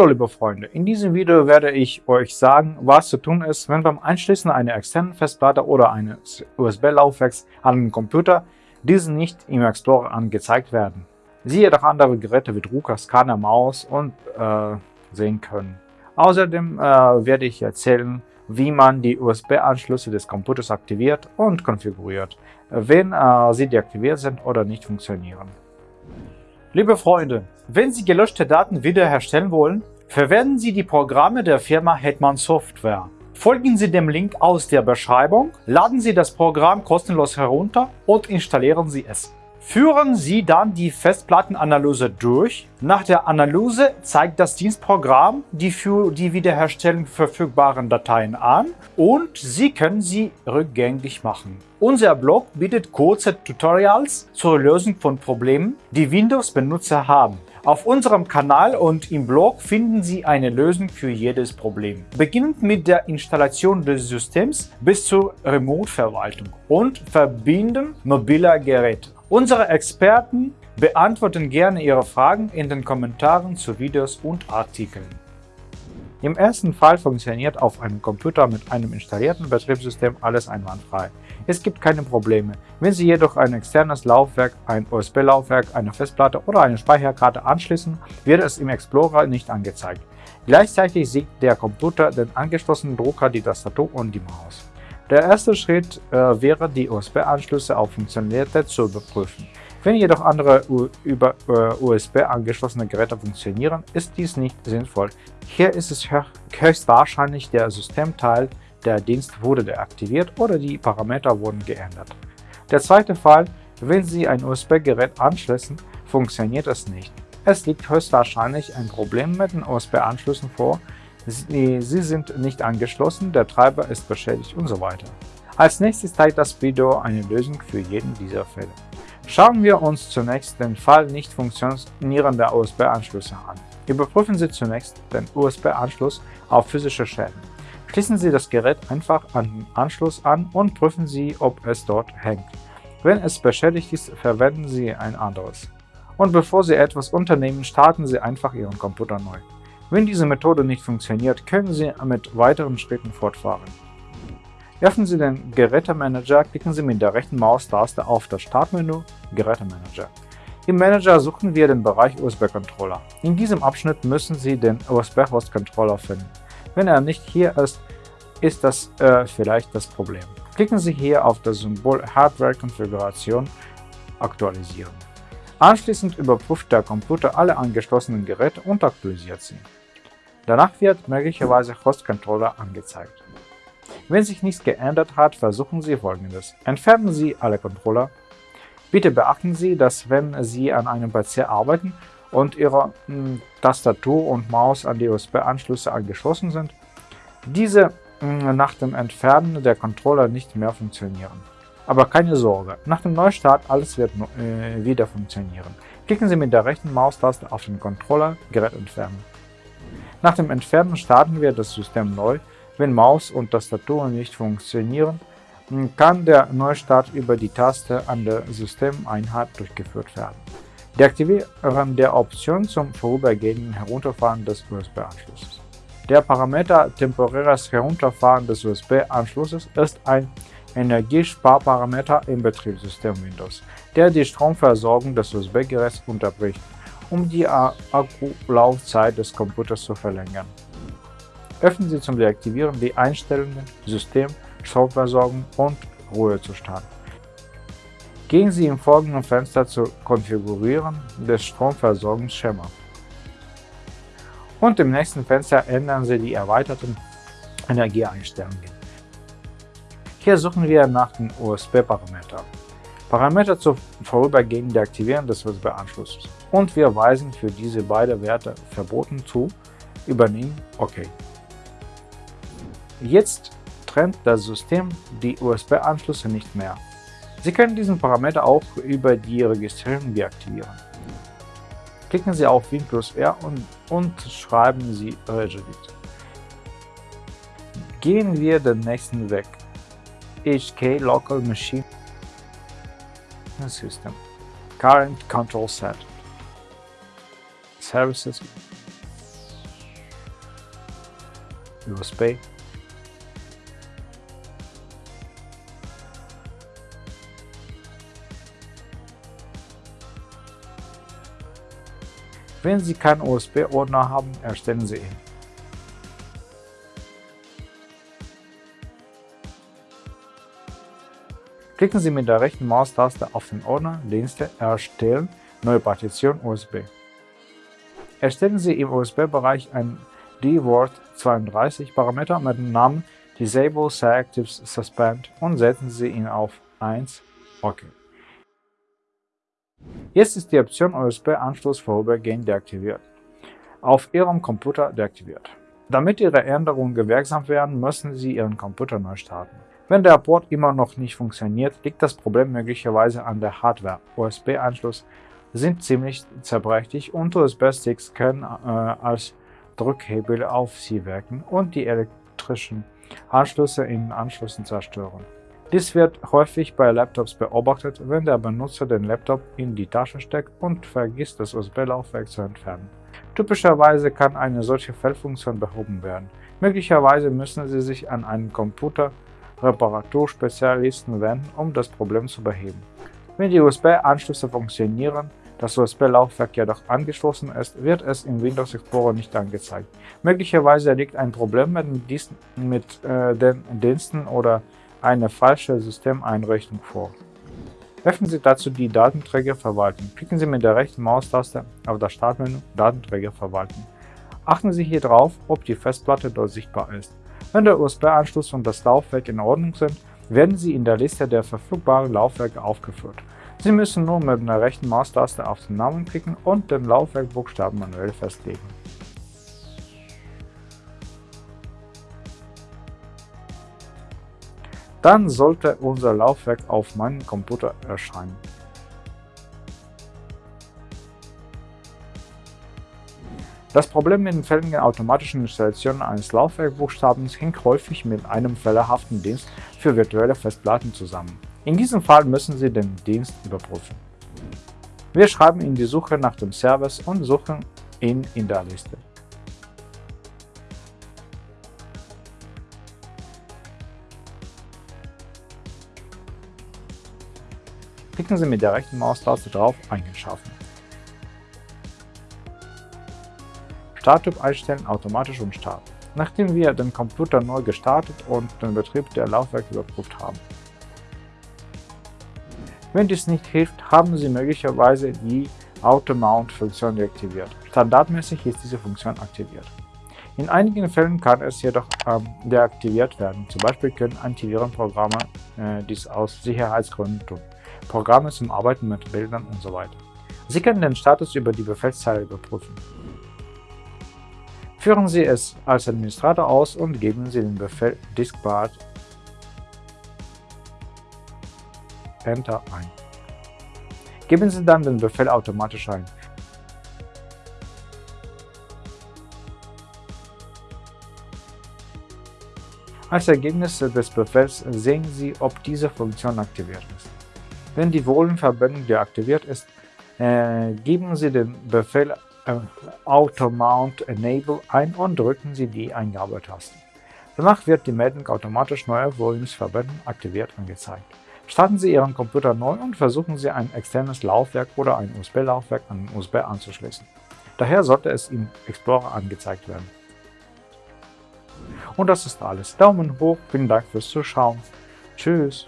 Hallo liebe Freunde, in diesem Video werde ich euch sagen, was zu tun ist, wenn beim Einschließen einer externen Festplatte oder eines USB-Laufwerks an den Computer diese nicht im Explorer angezeigt werden. Sie jedoch andere Geräte wie Drucker, Scanner, Maus und äh, sehen können. Außerdem äh, werde ich erzählen, wie man die USB-Anschlüsse des Computers aktiviert und konfiguriert, wenn äh, sie deaktiviert sind oder nicht funktionieren. Liebe Freunde, wenn Sie gelöschte Daten wiederherstellen wollen, verwenden Sie die Programme der Firma Hetman Software. Folgen Sie dem Link aus der Beschreibung, laden Sie das Programm kostenlos herunter und installieren Sie es. Führen Sie dann die Festplattenanalyse durch. Nach der Analyse zeigt das Dienstprogramm die für die Wiederherstellung verfügbaren Dateien an und Sie können sie rückgängig machen. Unser Blog bietet kurze Tutorials zur Lösung von Problemen, die Windows-Benutzer haben. Auf unserem Kanal und im Blog finden Sie eine Lösung für jedes Problem. Beginnend mit der Installation des Systems bis zur Remote-Verwaltung und Verbinden mobiler Geräte. Unsere Experten beantworten gerne Ihre Fragen in den Kommentaren zu Videos und Artikeln. Im ersten Fall funktioniert auf einem Computer mit einem installierten Betriebssystem alles einwandfrei. Es gibt keine Probleme. Wenn Sie jedoch ein externes Laufwerk, ein USB-Laufwerk, eine Festplatte oder eine Speicherkarte anschließen, wird es im Explorer nicht angezeigt. Gleichzeitig sieht der Computer den angeschlossenen Drucker, die Tastatur und die Maus. Der erste Schritt äh, wäre, die USB-Anschlüsse auf Funktionalität zu überprüfen. Wenn jedoch andere über USB angeschlossene Geräte funktionieren, ist dies nicht sinnvoll. Hier ist es höchstwahrscheinlich der Systemteil, der Dienst wurde deaktiviert oder die Parameter wurden geändert. Der zweite Fall, wenn Sie ein USB-Gerät anschließen, funktioniert es nicht. Es liegt höchstwahrscheinlich ein Problem mit den USB-Anschlüssen vor, sie, sie sind nicht angeschlossen, der Treiber ist beschädigt und so weiter. Als nächstes zeigt das Video eine Lösung für jeden dieser Fälle. Schauen wir uns zunächst den Fall nicht funktionierender USB-Anschlüsse an. Überprüfen Sie zunächst den USB-Anschluss auf physische Schäden. Schließen Sie das Gerät einfach an den Anschluss an und prüfen Sie, ob es dort hängt. Wenn es beschädigt ist, verwenden Sie ein anderes. Und bevor Sie etwas unternehmen, starten Sie einfach Ihren Computer neu. Wenn diese Methode nicht funktioniert, können Sie mit weiteren Schritten fortfahren. Öffnen Sie den Gerätemanager, klicken Sie mit der rechten Maustaste auf das Startmenü Gerätemanager. Im Manager suchen wir den Bereich USB-Controller. In diesem Abschnitt müssen Sie den USB-Host-Controller finden. Wenn er nicht hier ist, ist das äh, vielleicht das Problem. Klicken Sie hier auf das Symbol Hardware-Konfiguration aktualisieren. Anschließend überprüft der Computer alle angeschlossenen Geräte und aktualisiert sie. Danach wird möglicherweise Host-Controller angezeigt. Wenn sich nichts geändert hat, versuchen Sie folgendes. Entfernen Sie alle Controller. Bitte beachten Sie, dass wenn Sie an einem PC arbeiten und Ihre hm, Tastatur und Maus an die USB-Anschlüsse angeschlossen sind, diese hm, nach dem Entfernen der Controller nicht mehr funktionieren. Aber keine Sorge, nach dem Neustart alles wird äh, wieder funktionieren. Klicken Sie mit der rechten Maustaste auf den Controller Gerät entfernen. Nach dem Entfernen starten wir das System neu wenn Maus und Tastatur nicht funktionieren, kann der Neustart über die Taste an der Systemeinheit durchgeführt werden. Deaktivieren der Option zum vorübergehenden Herunterfahren des USB-Anschlusses. Der Parameter temporäres Herunterfahren des USB-Anschlusses ist ein Energiesparparameter im Betriebssystem Windows, der die Stromversorgung des USB-Geräts unterbricht, um die Akkulaufzeit des Computers zu verlängern. Öffnen Sie zum Deaktivieren die Einstellungen System, Stromversorgung und Ruhezustand. Gehen Sie im folgenden Fenster zu Konfigurieren des Stromversorgungsschema. Und im nächsten Fenster ändern Sie die erweiterten Energieeinstellungen. Hier suchen wir nach den USB-Parametern. Parameter zur vorübergehenden Deaktivieren des USB-Anschlusses. Und wir weisen für diese beiden Werte Verboten zu, übernehmen OK. Jetzt trennt das System die USB-Anschlüsse nicht mehr. Sie können diesen Parameter auch über die Registrierung deaktivieren. Klicken Sie auf Win plus R und, und schreiben Sie Regedit. Gehen wir den nächsten Weg. HK Local Machine System Current Control Set Services USB, Wenn Sie keinen USB-Ordner haben, erstellen Sie ihn. Klicken Sie mit der rechten Maustaste auf den Ordner Dienste Erstellen, Neue Partition USB. Erstellen Sie im USB-Bereich ein DWORD32 Parameter mit dem Namen Disable Selective Suspend und setzen Sie ihn auf 1 OK. Jetzt ist die Option USB-Anschluss vorübergehend deaktiviert, auf Ihrem Computer deaktiviert. Damit Ihre Änderungen gewirksam werden, müssen Sie Ihren Computer neu starten. Wenn der Port immer noch nicht funktioniert, liegt das Problem möglicherweise an der Hardware. USB-Anschlüsse sind ziemlich zerbrechlich und USB-Sticks können äh, als Drückhebel auf sie wirken und die elektrischen Anschlüsse in Anschlüssen zerstören. Dies wird häufig bei Laptops beobachtet, wenn der Benutzer den Laptop in die Tasche steckt und vergisst, das USB-Laufwerk zu entfernen. Typischerweise kann eine solche Fehlfunktion behoben werden. Möglicherweise müssen Sie sich an einen Computer Reparaturspezialisten wenden, um das Problem zu beheben. Wenn die USB-Anschlüsse funktionieren, das USB-Laufwerk jedoch angeschlossen ist, wird es im Windows Explorer nicht angezeigt. Möglicherweise liegt ein Problem mit, mit äh, den Diensten oder eine falsche Systemeinrichtung vor. Öffnen Sie dazu die Datenträger verwalten. Klicken Sie mit der rechten Maustaste auf das Startmenü Datenträger verwalten. Achten Sie hier darauf, ob die Festplatte dort sichtbar ist. Wenn der USB-Anschluss und das Laufwerk in Ordnung sind, werden sie in der Liste der verfügbaren Laufwerke aufgeführt. Sie müssen nur mit der rechten Maustaste auf den Namen klicken und den Laufwerkbuchstaben manuell festlegen. Dann sollte unser Laufwerk auf meinem Computer erscheinen. Das Problem mit den fälligen automatischen Installationen eines Laufwerkbuchstabens hängt häufig mit einem fehlerhaften Dienst für virtuelle Festplatten zusammen. In diesem Fall müssen Sie den Dienst überprüfen. Wir schreiben in die Suche nach dem Service und suchen ihn in der Liste. Klicken Sie mit der rechten Maustaste drauf Eigenschaffen. Starttyp einstellen, automatisch und Start, nachdem wir den Computer neu gestartet und den Betrieb der Laufwerke überprüft haben. Wenn dies nicht hilft, haben Sie möglicherweise die Auto-Mount-Funktion deaktiviert. Standardmäßig ist diese Funktion aktiviert. In einigen Fällen kann es jedoch ähm, deaktiviert werden, zum Beispiel können Antivirenprogramme äh, dies aus Sicherheitsgründen tun, Programme zum Arbeiten mit Bildern usw. So Sie können den Status über die Befehlszeile überprüfen. Führen Sie es als Administrator aus und geben Sie den Befehl diskbart Enter ein. Geben Sie dann den Befehl automatisch ein. Als Ergebnis des Befehls sehen Sie, ob diese Funktion aktiviert ist. Wenn die Volumenverbindung deaktiviert ist, äh, geben Sie den Befehl Auto-Mount Enable ein und drücken Sie die Eingabetaste. Danach wird die Meldung automatisch neue Volumes verbinden aktiviert angezeigt. Starten Sie Ihren Computer neu und versuchen Sie ein externes Laufwerk oder ein USB-Laufwerk an den USB anzuschließen. Daher sollte es im Explorer angezeigt werden. Und das ist alles. Daumen hoch, vielen Dank fürs Zuschauen. Tschüss.